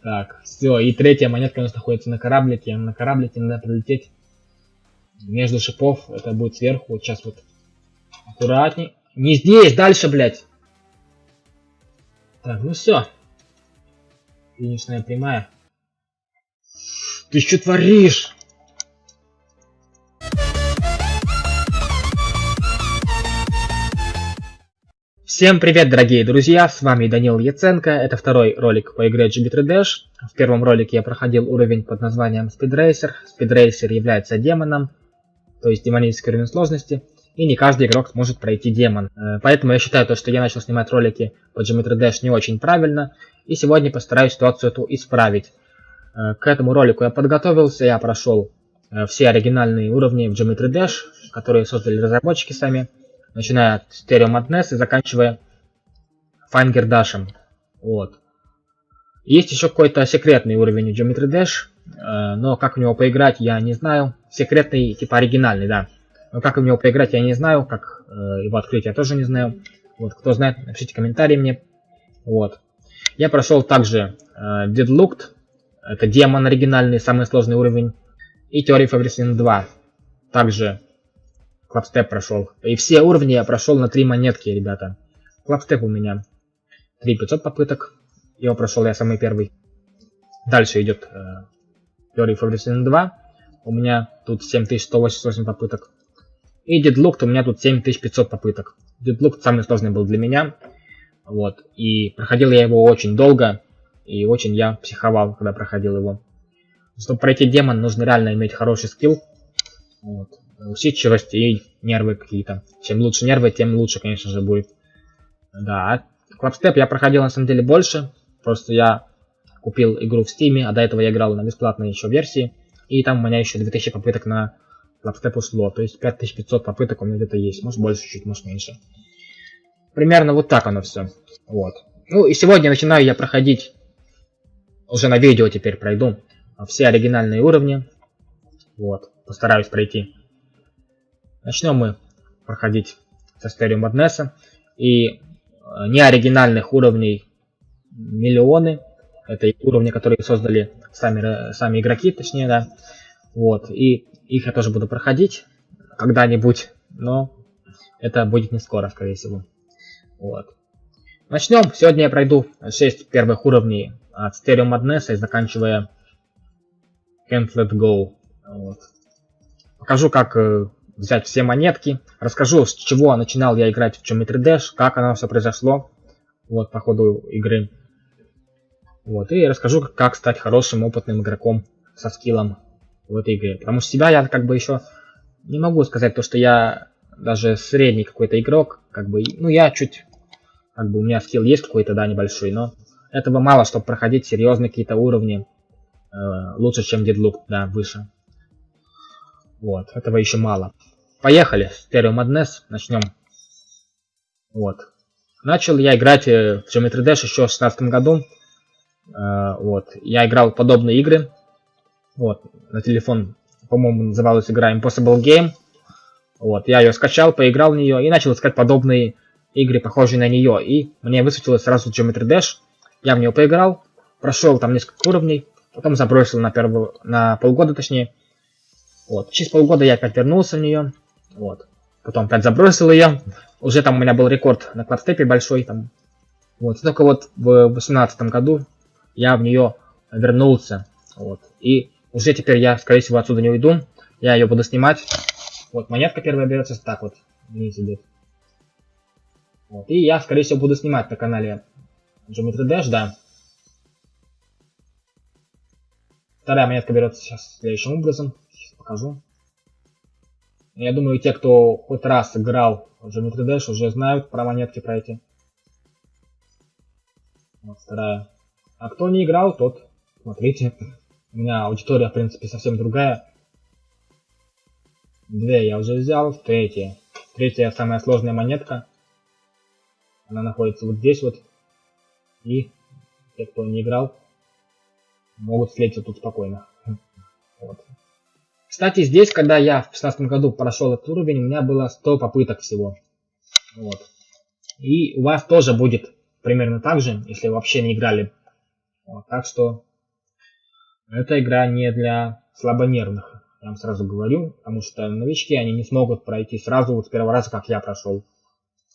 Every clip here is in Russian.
Так, все, и третья монетка у нас находится на кораблике. На кораблике надо прилететь между шипов. Это будет сверху. Вот сейчас вот аккуратней. Не здесь, дальше, блядь. Так, ну все. Финишная прямая. Ты что творишь? Всем привет, дорогие друзья, с вами Данил Яценко, это второй ролик по игре GB3 Dash. В первом ролике я проходил уровень под названием Speed Racer. Speed Racer является демоном, то есть демонический уровень сложности, и не каждый игрок сможет пройти демон. Э, поэтому я считаю, то, что я начал снимать ролики по Geometry Dash не очень правильно, и сегодня постараюсь ситуацию эту исправить. Э, к этому ролику я подготовился, я прошел э, все оригинальные уровни в Geometry Dash, которые создали разработчики сами, начиная от Stereo Madness и заканчивая Finger Dash. Вот. Есть еще какой-то секретный уровень в Geometry Dash, но как в него поиграть я не знаю. Секретный, типа оригинальный, да. Но как в него поиграть, я не знаю. Как э, его открыть, я тоже не знаю. Вот, кто знает, напишите комментарии мне. Вот. Я прошел также э, Deadlooked. Это демон оригинальный, самый сложный уровень. И Theory of Everything 2. Также Клапстеп прошел. И все уровни я прошел на три монетки, ребята. Клапстеп у меня 3500 попыток. Его прошел я самый первый. Дальше идет э, Theory Everything 2. У меня тут 7188 попыток. И дедлук у меня тут 7500 попыток. Дедлук самый сложный был для меня. Вот. И проходил я его очень долго. И очень я психовал, когда проходил его. Чтобы пройти демон, нужно реально иметь хороший skill. Вот. Усидчивость и нервы какие-то. Чем лучше нервы, тем лучше, конечно же, будет. Да. Clubstep я проходил на самом деле больше. Просто я купил игру в Steam е, а до этого я играл на бесплатной еще версии. И там у меня еще 2000 попыток на Clubstep ушло. То есть 5500 попыток у меня где-то есть. Может больше чуть, может меньше. Примерно вот так оно все. Вот. Ну и сегодня начинаю я проходить, уже на видео теперь пройду, все оригинальные уровни. Вот. Постараюсь пройти. Начнем мы проходить со Stereo Madness. И э, неоригинальных уровней миллионы. Это уровни, которые создали сами, сами игроки, точнее, да. Вот. И их я тоже буду проходить когда-нибудь, но это будет не скоро, скорее всего. Вот. Начнем. Сегодня я пройду 6 первых уровней от Stereo Madness и заканчивая Can't Let Go. Вот. Покажу, как э, взять все монетки. Расскажу, с чего начинал я играть в Geometry Dash, как оно все произошло. Вот, по ходу игры. Вот, и расскажу, как стать хорошим, опытным игроком со скиллом в этой игре. Потому что себя я как бы еще не могу сказать то, что я даже средний какой-то игрок, как бы, ну я чуть, как бы у меня скилл есть какой-то, да, небольшой, но этого мало, чтобы проходить серьезные какие-то уровни, э, лучше, чем Deadloop, да, выше. Вот, этого еще мало. Поехали, Stereo Madness, начнем. Вот. Начал я играть э, в Geometry Dash еще в 2016 году. Э, вот. Я играл подобные игры. Вот, на телефон, по-моему, называлась игра Impossible Game. Вот, я ее скачал, поиграл в нее и начал искать подобные игры, похожие на нее. И мне высветилось сразу Geometry Dash. Я в нее поиграл, прошел там несколько уровней, потом забросил на, первую, на полгода, точнее. Вот, через полгода я опять вернулся в нее. Вот, потом опять забросил ее. Уже там у меня был рекорд на клапстепе большой. Там. Вот, только вот в 2018 году я в нее вернулся. Вот, и уже теперь я, скорее всего, отсюда не уйду. Я ее буду снимать. Вот, монетка первая берется так вот. Вниз идет. Вот, и я, скорее всего, буду снимать на канале Geometry Dash, да. Вторая монетка берется сейчас следующим образом. Сейчас покажу. Я думаю, те, кто хоть раз играл в Geometry Dash, уже знают про монетки, про эти. Вот вторая. А кто не играл, тот, смотрите, у меня аудитория, в принципе, совсем другая. Две я уже взял, третья. Третья самая сложная монетка. Она находится вот здесь вот. И те, кто не играл, могут встретиться тут спокойно. Вот. Кстати, здесь, когда я в 16 году прошел этот уровень, у меня было 100 попыток всего. Вот. И у вас тоже будет примерно так же, если вы вообще не играли Вот, так что эта игра не для слабонервных, я вам сразу говорю, потому что новички, они не смогут пройти сразу вот с первого раза, как я прошел.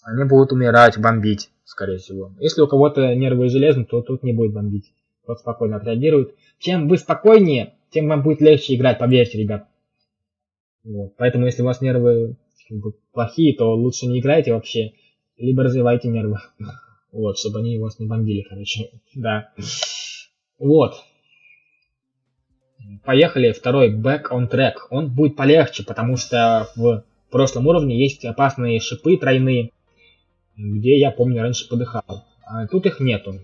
Они будут умирать, бомбить, скорее всего. Если у кого-то нервы железные, то тут не будет бомбить. Тот спокойно отреагирует. Чем вы спокойнее, тем вам будет легче играть, поверьте, ребят. Вот. Поэтому, если у вас нервы как бы, плохие, то лучше не играйте вообще, либо развивайте нервы. Вот, чтобы они вас не бомбили, короче. Да. Вот. Поехали, второй back on track. Он будет полегче, потому что в прошлом уровне есть опасные шипы тройные, где я помню раньше подыхал. А тут их нету.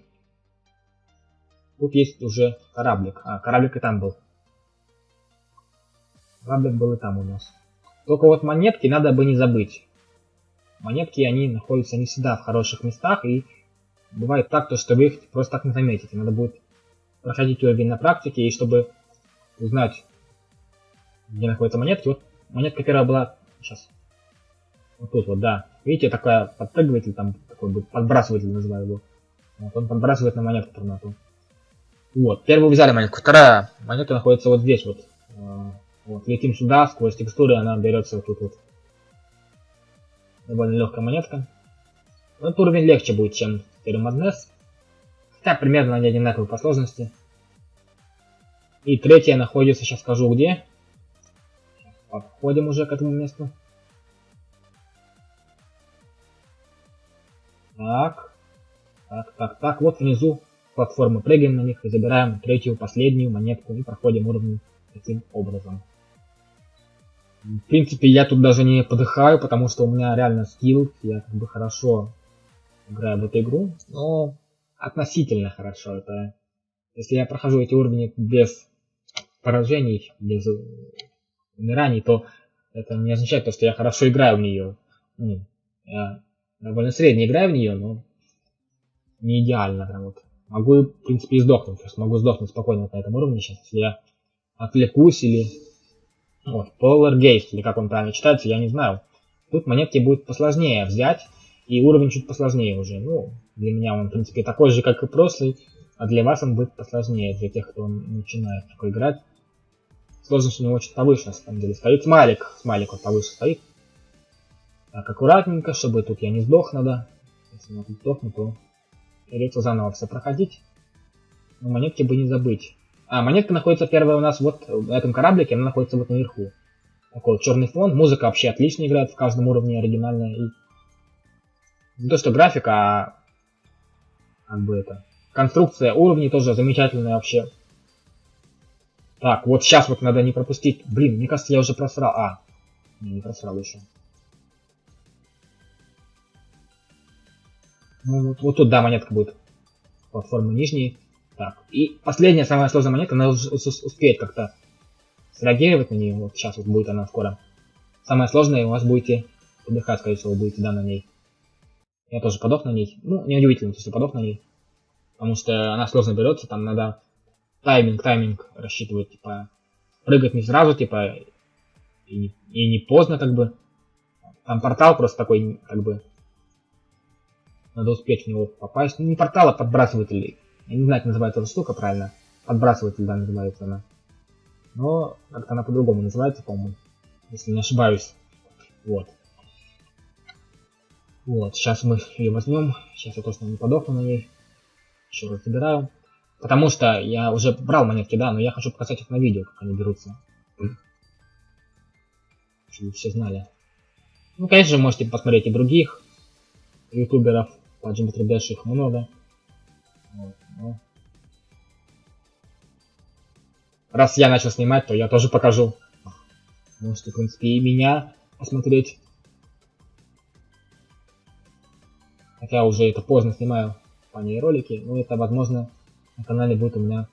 Тут есть уже кораблик. А, кораблик и там был. Кораблик был и там у нас. Только вот монетки надо бы не забыть. Монетки, они находятся не всегда в хороших местах, и бывает так, то, что вы их просто так не заметите. Надо будет проходить уровень на практике, и чтобы узнать, где находятся монетки. Вот монетка первая была сейчас. Вот тут вот, да. Видите, такая подпрыгиватель, там такой будет подбрасыватель называю его. Вот он подбрасывает на монетку торнату. Вот, первую взяли монетку, вторая монета находится вот здесь вот. Вот, летим сюда, сквозь текстуры она берется вот тут вот. Довольно легкая монетка. Этот уровень легче будет, чем первый Маднес. Хотя примерно они одинаковые по сложности. И третья находится, сейчас скажу где. Подходим уже к этому месту. Так. Так, так, так. Вот внизу платформы. Прыгаем на них и забираем третью, последнюю монетку и проходим уровни таким образом. В принципе, я тут даже не подыхаю, потому что у меня реально скилл. Я как бы хорошо играю в эту игру. Но относительно хорошо. Это если я прохожу эти уровни без поражений, без умираний, то это не означает то, что я хорошо играю в нее. Ну, я довольно средне играю в нее, но не идеально прям вот. Могу, в принципе, и сдохнуть. То есть могу сдохнуть спокойно вот на этом уровне сейчас, если я отвлекусь или... Вот, Polar Gate, или как он правильно читается, я не знаю. Тут монетки будет посложнее взять, и уровень чуть посложнее уже. Ну, для меня он, в принципе, такой же, как и прошлый, а для вас он будет посложнее, для тех, кто начинает такой играть. Сложность у него чуть повыше, на самом деле. Стоит смайлик. Смайлик вот повыше стоит. Так, аккуратненько, чтобы тут я не сдох надо. Если я тут сдохну, то придется заново все проходить. Но монетки бы не забыть. А, монетка находится первая у нас вот в этом кораблике, она находится вот наверху. Такой вот черный фон. Музыка вообще отлично играет в каждом уровне, оригинальная. И не то, что графика, а как бы это... Конструкция уровней тоже замечательная вообще. Так, вот сейчас вот надо не пропустить. Блин, мне кажется, я уже просрал. А, не, не просрал еще. Ну, вот, вот тут, да, монетка будет. Платформы нижние. Так, и последняя, самая сложная монетка, она успеет как-то среагировать на нее. Вот сейчас вот будет она скоро. Самая сложная, у вас будете подыхать, скорее всего, будете, да, на ней. Я тоже подох на ней. Ну, неудивительно, если подох на ней. Потому что она сложно берется, там надо тайминг, тайминг рассчитывать, типа, прыгать не сразу, типа, и и не поздно, как бы. Там портал просто такой, как бы, надо успеть в него попасть. Ну, не портал, а подбрасыватель. Я не знаю, как называется эта штука правильно. Подбрасыватель, да, называется она. Но как-то она по-другому называется, по-моему. Если не ошибаюсь. Вот. Вот, сейчас мы ее возьмем. Сейчас я точно не подохну на ней. Еще раз забираю. Потому что я уже брал монетки, да, но я хочу показать их на видео, как они берутся. Чтобы все знали. Ну, конечно же, можете посмотреть и других ютуберов. По Dash их много. Вот, ну. Раз я начал снимать, то я тоже покажу. Можете, в принципе, и меня посмотреть. Хотя уже это поздно снимаю по ней ролики, но это, возможно, на канале будет у меня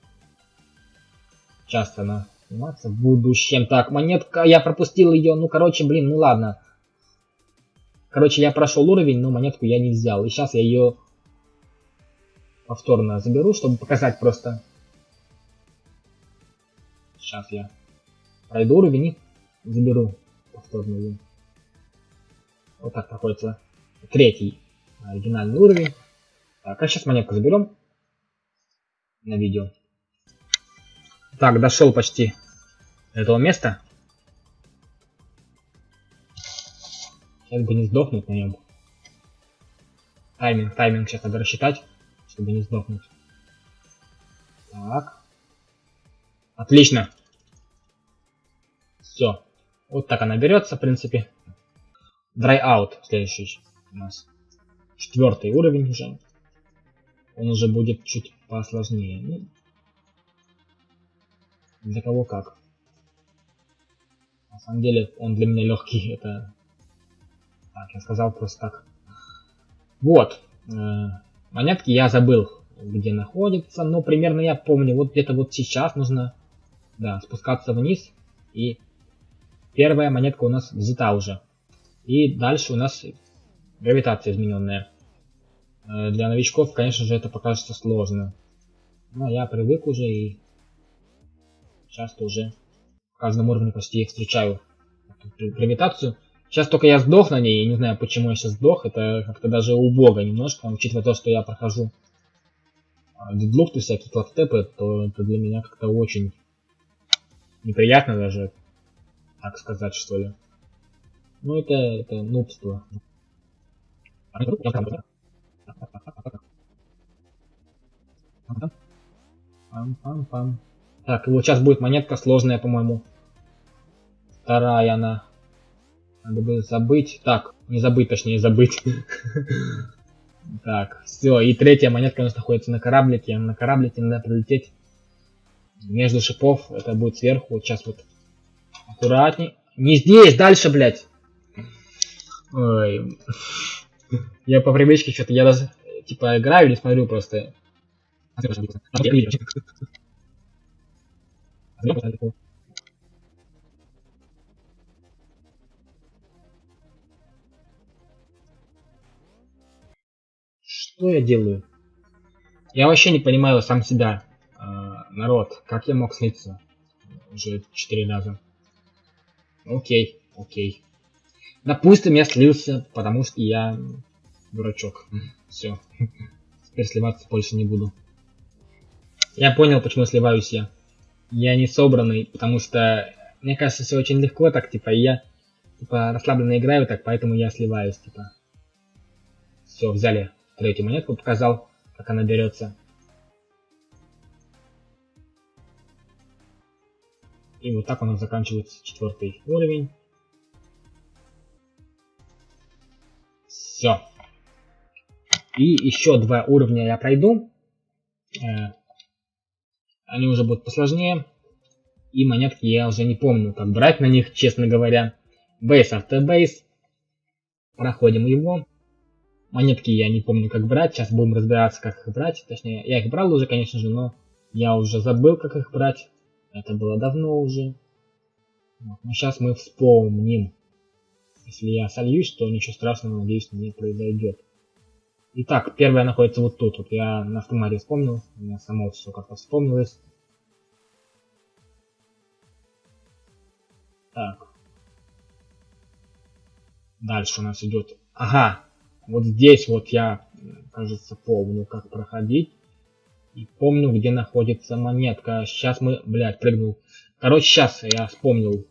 часто на сниматься в будущем. Так, монетка, я пропустил ее. Ну, короче, блин, ну ладно. Короче, я прошел уровень, но монетку я не взял. И сейчас я ее повторно заберу, чтобы показать просто. Сейчас я пройду уровень и заберу повторно ее. Вот так проходится третий оригинальный уровень. Так, а сейчас монетку заберем. на видео. Так, дошел почти до этого места. Сейчас бы не сдохнуть на нем. Тайминг, тайминг сейчас надо рассчитать, чтобы не сдохнуть. Так. Отлично. Все. Вот так она берется, в принципе. Dry out следующий у нас. Четвертый уровень уже. Он уже будет чуть посложнее. Ну, для кого как. На самом деле он для меня легкий. Это... Так, я сказал просто так. Вот. Монетки я забыл, где находится. Но примерно я помню. Вот где-то вот сейчас нужно да, спускаться вниз. И первая монетка у нас взята уже. И дальше у нас гравитация измененная. Э, для новичков, конечно же, это покажется сложно. Но я привык уже и часто уже в каждом уровне почти встречаю гравитацию. Сейчас только я сдох на ней, я не знаю, почему я сейчас сдох, это как-то даже убого немножко, учитывая то, что я прохожу дедлуфты, всякие клапстепы, то это для меня как-то очень неприятно даже, так сказать, что ли. Ну, это, это нубство. Пам-пам-пам. Так, вот сейчас будет монетка сложная, по-моему. Вторая она. Надо бы забыть. Так, не забыть, точнее забыть. Так, все. И третья монетка у нас находится на кораблике. На кораблике надо прилететь между шипов. Это будет сверху. Вот сейчас вот аккуратней. Не здесь, дальше, блядь. Ой. Я по привычке что-то, я даже, типа, играю или смотрю просто. Что я делаю? Я вообще не понимаю сам себя, э, народ. Как я мог слиться? Уже четыре раза. Окей, окей. Допустим, я слился, потому что я дурачок. Все. Теперь сливаться больше не буду. Я понял, почему сливаюсь я. Я не собранный, потому что мне кажется, все очень легко так, типа, я типа расслабленно играю так, поэтому я сливаюсь, типа. Все, взяли третью монетку, показал, как она берется. И вот так у нас заканчивается четвертый уровень. Все. И еще два уровня я пройду. Э, они уже будут посложнее. И монетки я уже не помню, как брать на них, честно говоря. After base. Проходим его. Монетки я не помню, как брать. Сейчас будем разбираться, как их брать. Точнее, я их брал уже, конечно же, но я уже забыл, как их брать. Это было давно уже. Но сейчас мы вспомним. Если я сольюсь, то ничего страшного, надеюсь, не произойдет. Итак, первая находится вот тут. Вот я на автомате вспомнил. У меня само все как-то вспомнилось. Так. Дальше у нас идет... Ага, вот здесь вот я, кажется, помню, как проходить. И помню, где находится монетка. Сейчас мы, блядь, прыгнул. Короче, сейчас я вспомнил,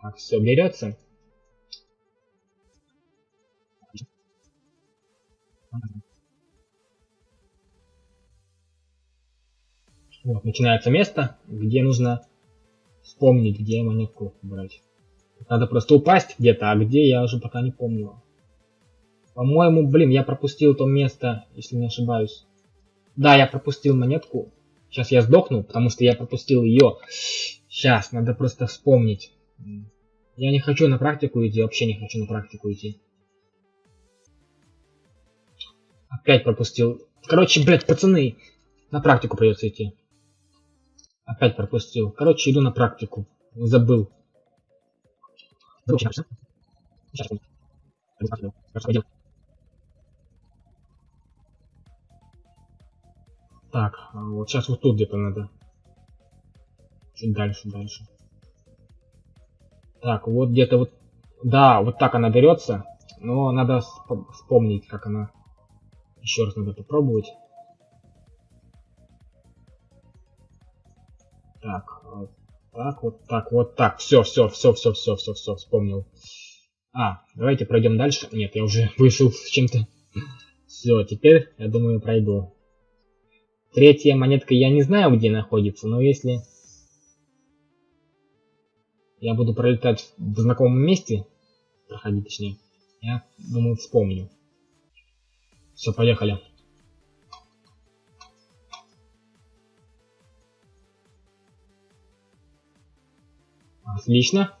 как все берется. Вот, начинается место, где нужно вспомнить, где монетку брать. Надо просто упасть где-то, а где я уже пока не помню. По-моему, блин, я пропустил то место, если не ошибаюсь. Да, я пропустил монетку. Сейчас я сдохну, потому что я пропустил ее. Сейчас, надо просто вспомнить. Я не хочу на практику идти, вообще не хочу на практику идти. Опять пропустил. Короче, блядь, пацаны, на практику придется идти. Опять пропустил. Короче, иду на практику. Забыл. Так, а вот сейчас вот тут где-то надо. Чуть дальше, дальше. Так, вот где-то вот... Да, вот так она берется. Но надо вспомнить, как она еще раз надо попробовать. Так, вот так, вот так, вот так. Все, все, все, все, все, все, все, вспомнил. А, давайте пройдем дальше. Нет, я уже вышел с чем-то. Все, теперь, я думаю, пройду. Третья монетка я не знаю, где находится, но если я буду пролетать в знакомом месте, проходить точнее, я думаю, вспомню. Все, поехали. Отлично.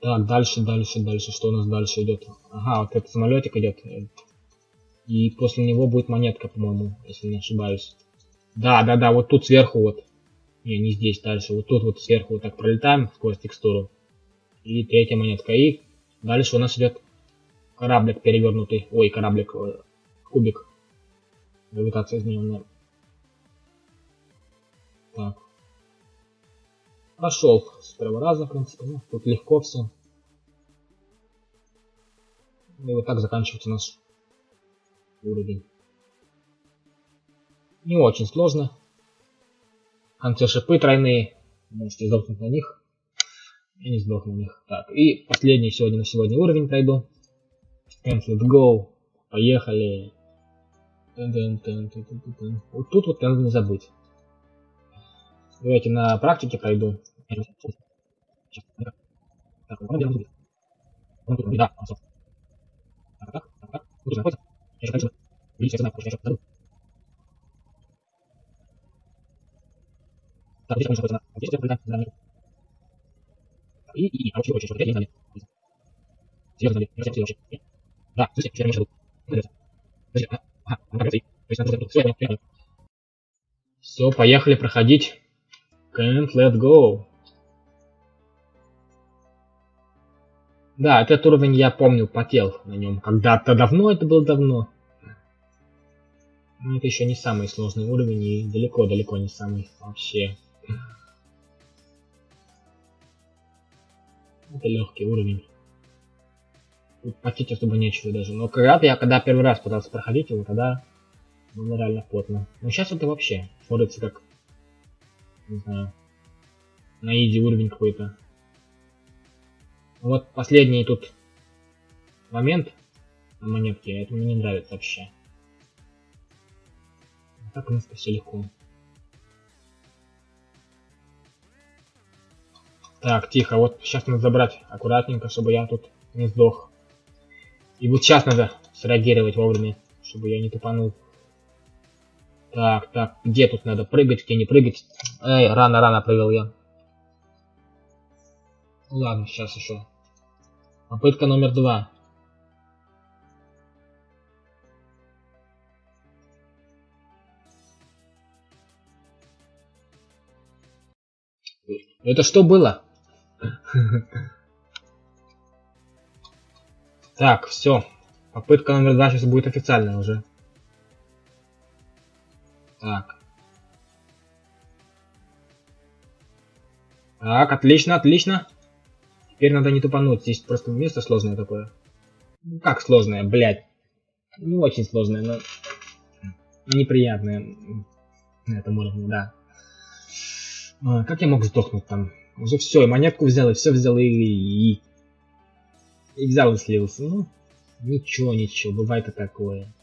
Так, дальше, дальше, дальше. Что у нас дальше идет? Ага, вот этот самолетик идет. И после него будет монетка, по-моему, если не ошибаюсь. Да, да, да, вот тут сверху вот. Не, не здесь, дальше. Вот тут вот сверху вот так пролетаем сквозь текстуру. И третья монетка. И дальше у нас идет кораблик перевернутый. Ой, кораблик, э, кубик. Гравитация измененная. Так, Прошел с первого раза, в принципе. Ну, тут легко все. И вот так заканчивается наш уровень. Не очень сложно. В конце шипы тройные. Можете сдохнуть на них. Я не сдохну на них. Так, и последний сегодня на сегодня уровень пройду. And let's go. Поехали. Вот тут вот надо не забыть. Давайте на практике пройду. Так, да, Так, так, так, Я конечно, видите, я знаю, потому что я еще забыл. Так, здесь, конечно, находится на... Здесь, прилетаем, за нами. И, и, и, а вообще, вообще, что, я не знаю. Серьезно, знали, я вообще. Да, слушайте, я меньше был. Подожди, ага, ага, он придется и... То есть, надо все, я понял, Все, поехали проходить. Can't let go. Да, этот уровень я помню, потел на нем. Когда-то давно, это было давно. Но это еще не самый сложный уровень и далеко-далеко не самый вообще. Это легкий уровень. Тут потеть особо нечего даже. Но когда я когда первый раз пытался проходить его, тогда было реально плотно. Но сейчас это вообще смотрится как, не знаю, на изи уровень какой-то. Вот последний тут момент на монетке, это мне не нравится вообще. Так, в принципе, все легко. Так, тихо, вот сейчас надо забрать аккуратненько, чтобы я тут не сдох. И вот сейчас надо среагировать вовремя, чтобы я не тупанул. Так, так, где тут надо прыгать, где не прыгать? Эй, рано-рано прыгал я. Ладно, сейчас еще. Попытка номер два. Это что было? Так, все. Попытка номер два сейчас будет официальная уже. Так. Так, отлично, отлично. Теперь надо не тупануть, здесь просто место сложное такое. Ну как сложное, блядь. Не очень сложное, но неприятное на этом уровне, да. А, как я мог сдохнуть там? Уже все, и монетку взял, и все взял, и, и, и взял и слился. Ну, ничего, ничего, бывает и такое.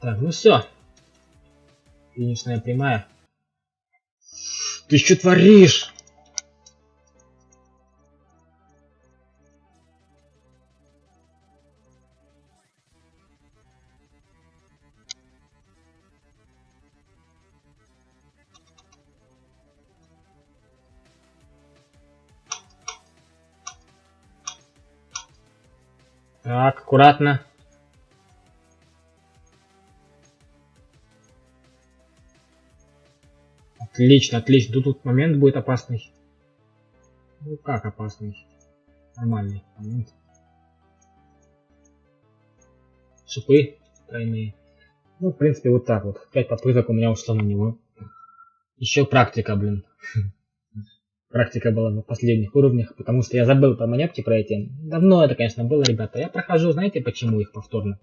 Так, ну все. Финишная прямая. Ты что творишь? Так, аккуратно. Отлично, отлично. Тут, тут момент будет опасный. Ну как опасный? Нормальный момент. Шипы тройные. Ну, в принципе, вот так вот. Пять попыток у меня ушло на него. Еще практика, блин. практика была на последних уровнях, потому что я забыл про монетки про эти. Давно это, конечно, было, ребята. Я прохожу, знаете, почему их повторно?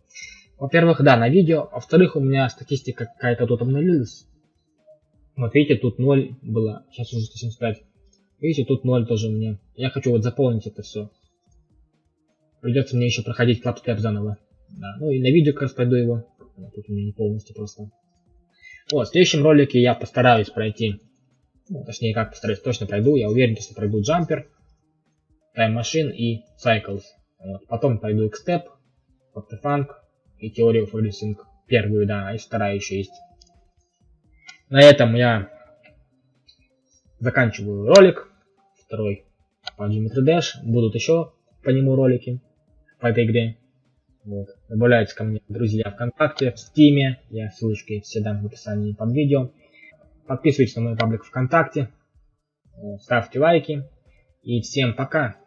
Во-первых, да, на видео. Во-вторых, у меня статистика какая-то тут обновилась. Вот видите, тут 0 было, сейчас уже 175. Видите, тут 0 тоже у меня. Я хочу вот заполнить это все. Придется мне еще проходить клапстеп заново. Да. Ну и на видео как раз пройду его. Тут у меня не полностью просто. Вот, в следующем ролике я постараюсь пройти. Ну, точнее, как постараюсь, точно пройду. Я уверен, что пройду Jumper, Time Machine и Cycles. Вот. Потом пройду X-Step, Funk и of Everything. Первую, да, и вторая еще есть. На этом я заканчиваю ролик. Второй по Geometry Dash. Будут еще по нему ролики по этой игре. Вот. Добавляйтесь ко мне друзья ВКонтакте, в Стиме. Я ссылочки все дам в описании под видео. Подписывайтесь на мой паблик ВКонтакте. Ставьте лайки. И всем пока.